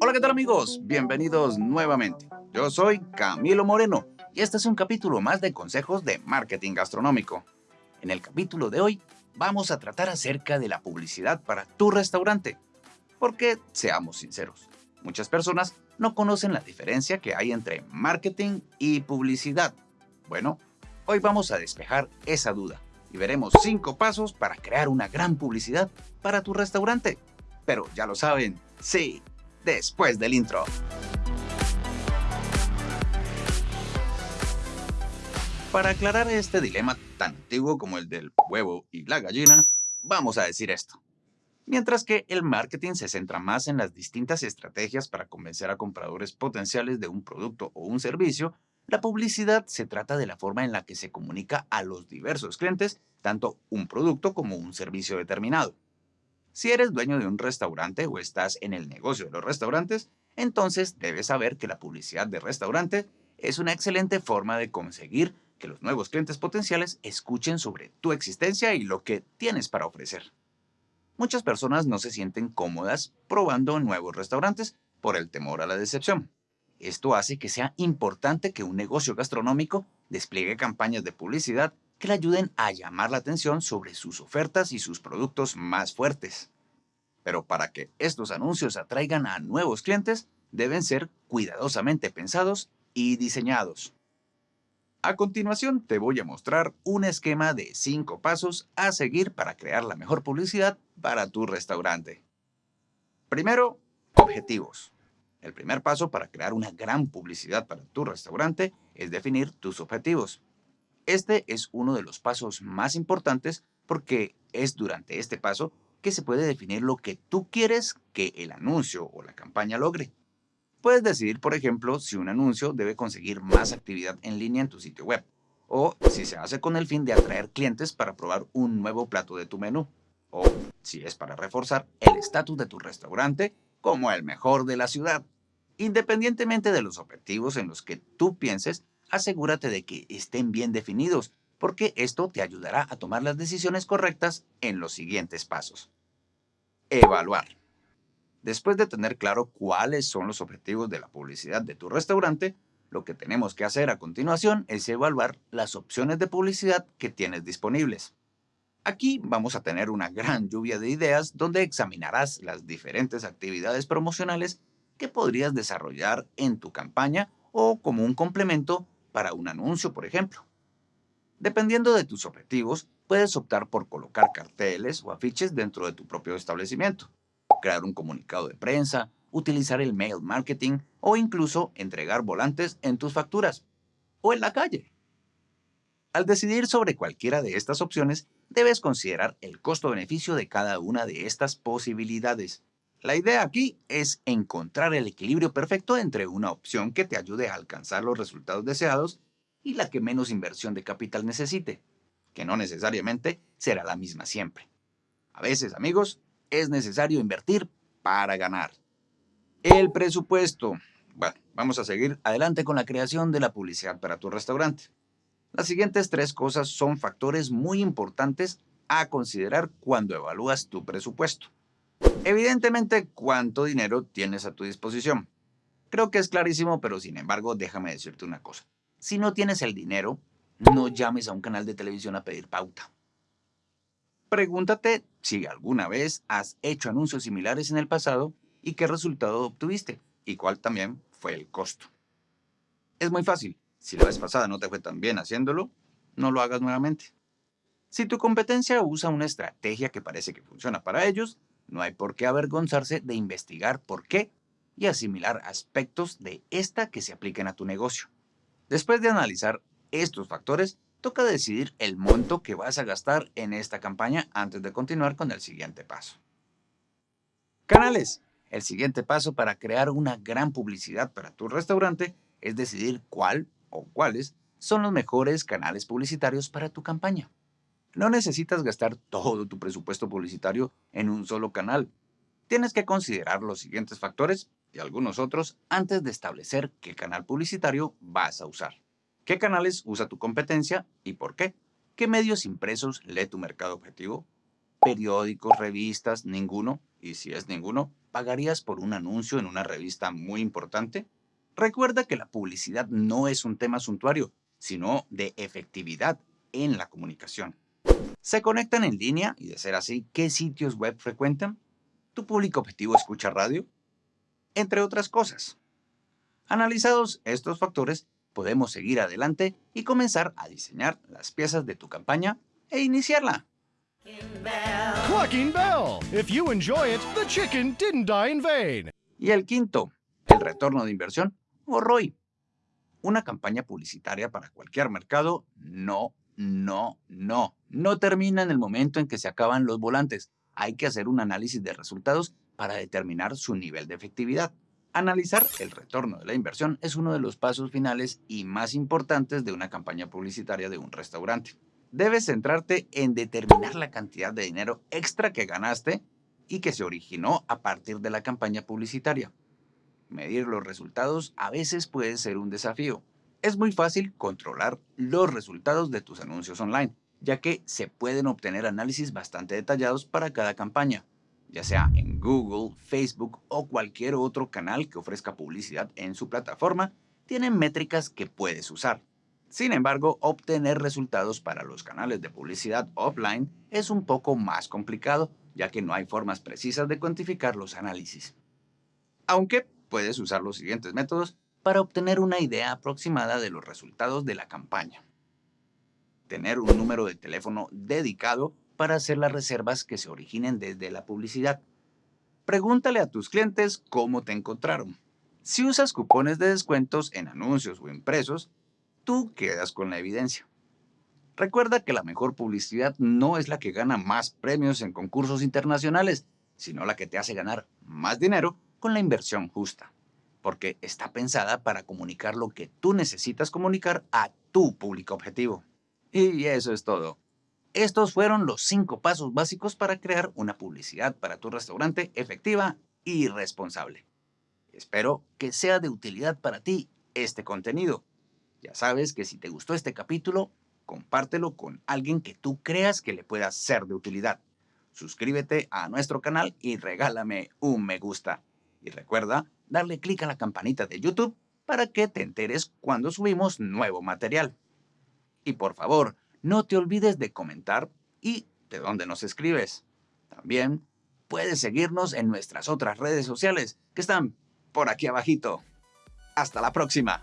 Hola, ¿qué tal amigos? Bienvenidos nuevamente. Yo soy Camilo Moreno y este es un capítulo más de consejos de marketing gastronómico. En el capítulo de hoy vamos a tratar acerca de la publicidad para tu restaurante. Porque, seamos sinceros, muchas personas no conocen la diferencia que hay entre marketing y publicidad. Bueno, hoy vamos a despejar esa duda y veremos 5 pasos para crear una gran publicidad para tu restaurante. Pero ya lo saben, sí, después del intro. Para aclarar este dilema tan antiguo como el del huevo y la gallina, vamos a decir esto. Mientras que el marketing se centra más en las distintas estrategias para convencer a compradores potenciales de un producto o un servicio, la publicidad se trata de la forma en la que se comunica a los diversos clientes tanto un producto como un servicio determinado. Si eres dueño de un restaurante o estás en el negocio de los restaurantes, entonces debes saber que la publicidad de restaurante es una excelente forma de conseguir que los nuevos clientes potenciales escuchen sobre tu existencia y lo que tienes para ofrecer. Muchas personas no se sienten cómodas probando nuevos restaurantes por el temor a la decepción. Esto hace que sea importante que un negocio gastronómico despliegue campañas de publicidad que le ayuden a llamar la atención sobre sus ofertas y sus productos más fuertes. Pero para que estos anuncios atraigan a nuevos clientes, deben ser cuidadosamente pensados y diseñados. A continuación te voy a mostrar un esquema de 5 pasos a seguir para crear la mejor publicidad para tu restaurante. Primero, objetivos. El primer paso para crear una gran publicidad para tu restaurante es definir tus objetivos. Este es uno de los pasos más importantes porque es durante este paso que se puede definir lo que tú quieres que el anuncio o la campaña logre. Puedes decidir, por ejemplo, si un anuncio debe conseguir más actividad en línea en tu sitio web, o si se hace con el fin de atraer clientes para probar un nuevo plato de tu menú, o si es para reforzar el estatus de tu restaurante como el mejor de la ciudad. Independientemente de los objetivos en los que tú pienses, asegúrate de que estén bien definidos, porque esto te ayudará a tomar las decisiones correctas en los siguientes pasos. Evaluar. Después de tener claro cuáles son los objetivos de la publicidad de tu restaurante, lo que tenemos que hacer a continuación es evaluar las opciones de publicidad que tienes disponibles. Aquí vamos a tener una gran lluvia de ideas donde examinarás las diferentes actividades promocionales que podrías desarrollar en tu campaña o como un complemento para un anuncio, por ejemplo. Dependiendo de tus objetivos, puedes optar por colocar carteles o afiches dentro de tu propio establecimiento, crear un comunicado de prensa, utilizar el mail marketing o incluso entregar volantes en tus facturas o en la calle. Al decidir sobre cualquiera de estas opciones, debes considerar el costo-beneficio de cada una de estas posibilidades. La idea aquí es encontrar el equilibrio perfecto entre una opción que te ayude a alcanzar los resultados deseados y la que menos inversión de capital necesite, que no necesariamente será la misma siempre. A veces, amigos, es necesario invertir para ganar. El presupuesto. Bueno, vamos a seguir adelante con la creación de la publicidad para tu restaurante. Las siguientes tres cosas son factores muy importantes a considerar cuando evalúas tu presupuesto. Evidentemente, ¿cuánto dinero tienes a tu disposición? Creo que es clarísimo, pero sin embargo, déjame decirte una cosa. Si no tienes el dinero, no llames a un canal de televisión a pedir pauta. Pregúntate si alguna vez has hecho anuncios similares en el pasado y qué resultado obtuviste y cuál también fue el costo. Es muy fácil. Si la vez pasada no te fue tan bien haciéndolo, no lo hagas nuevamente. Si tu competencia usa una estrategia que parece que funciona para ellos, no hay por qué avergonzarse de investigar por qué y asimilar aspectos de esta que se apliquen a tu negocio. Después de analizar estos factores, toca decidir el monto que vas a gastar en esta campaña antes de continuar con el siguiente paso. Canales. El siguiente paso para crear una gran publicidad para tu restaurante es decidir cuál o cuáles son los mejores canales publicitarios para tu campaña. No necesitas gastar todo tu presupuesto publicitario en un solo canal. Tienes que considerar los siguientes factores y algunos otros antes de establecer qué canal publicitario vas a usar. ¿Qué canales usa tu competencia y por qué? ¿Qué medios impresos lee tu mercado objetivo? ¿Periódicos, revistas, ninguno? Y si es ninguno, ¿Pagarías por un anuncio en una revista muy importante? Recuerda que la publicidad no es un tema suntuario, sino de efectividad en la comunicación. ¿Se conectan en línea? Y de ser así, ¿qué sitios web frecuentan? ¿Tu público objetivo escucha radio? Entre otras cosas. Analizados estos factores, podemos seguir adelante y comenzar a diseñar las piezas de tu campaña e iniciarla. Clucking Bell. If you enjoy it, the chicken didn't die in vain. Y el quinto, el retorno de inversión o ROI. Una campaña publicitaria para cualquier mercado no, no, no. No termina en el momento en que se acaban los volantes. Hay que hacer un análisis de resultados para determinar su nivel de efectividad. Analizar el retorno de la inversión es uno de los pasos finales y más importantes de una campaña publicitaria de un restaurante. Debes centrarte en determinar la cantidad de dinero extra que ganaste y que se originó a partir de la campaña publicitaria. Medir los resultados a veces puede ser un desafío. Es muy fácil controlar los resultados de tus anuncios online, ya que se pueden obtener análisis bastante detallados para cada campaña, ya sea en Google, Facebook o cualquier otro canal que ofrezca publicidad en su plataforma, tienen métricas que puedes usar. Sin embargo, obtener resultados para los canales de publicidad offline es un poco más complicado, ya que no hay formas precisas de cuantificar los análisis. Aunque puedes usar los siguientes métodos para obtener una idea aproximada de los resultados de la campaña. Tener un número de teléfono dedicado para hacer las reservas que se originen desde la publicidad. Pregúntale a tus clientes cómo te encontraron. Si usas cupones de descuentos en anuncios o impresos, tú quedas con la evidencia. Recuerda que la mejor publicidad no es la que gana más premios en concursos internacionales, sino la que te hace ganar más dinero con la inversión justa, porque está pensada para comunicar lo que tú necesitas comunicar a tu público objetivo. Y eso es todo. Estos fueron los cinco pasos básicos para crear una publicidad para tu restaurante efectiva y responsable. Espero que sea de utilidad para ti este contenido. Ya sabes que si te gustó este capítulo, compártelo con alguien que tú creas que le pueda ser de utilidad. Suscríbete a nuestro canal y regálame un me gusta. Y recuerda darle clic a la campanita de YouTube para que te enteres cuando subimos nuevo material. Y por favor, no te olvides de comentar y de dónde nos escribes. También puedes seguirnos en nuestras otras redes sociales que están por aquí abajito. Hasta la próxima.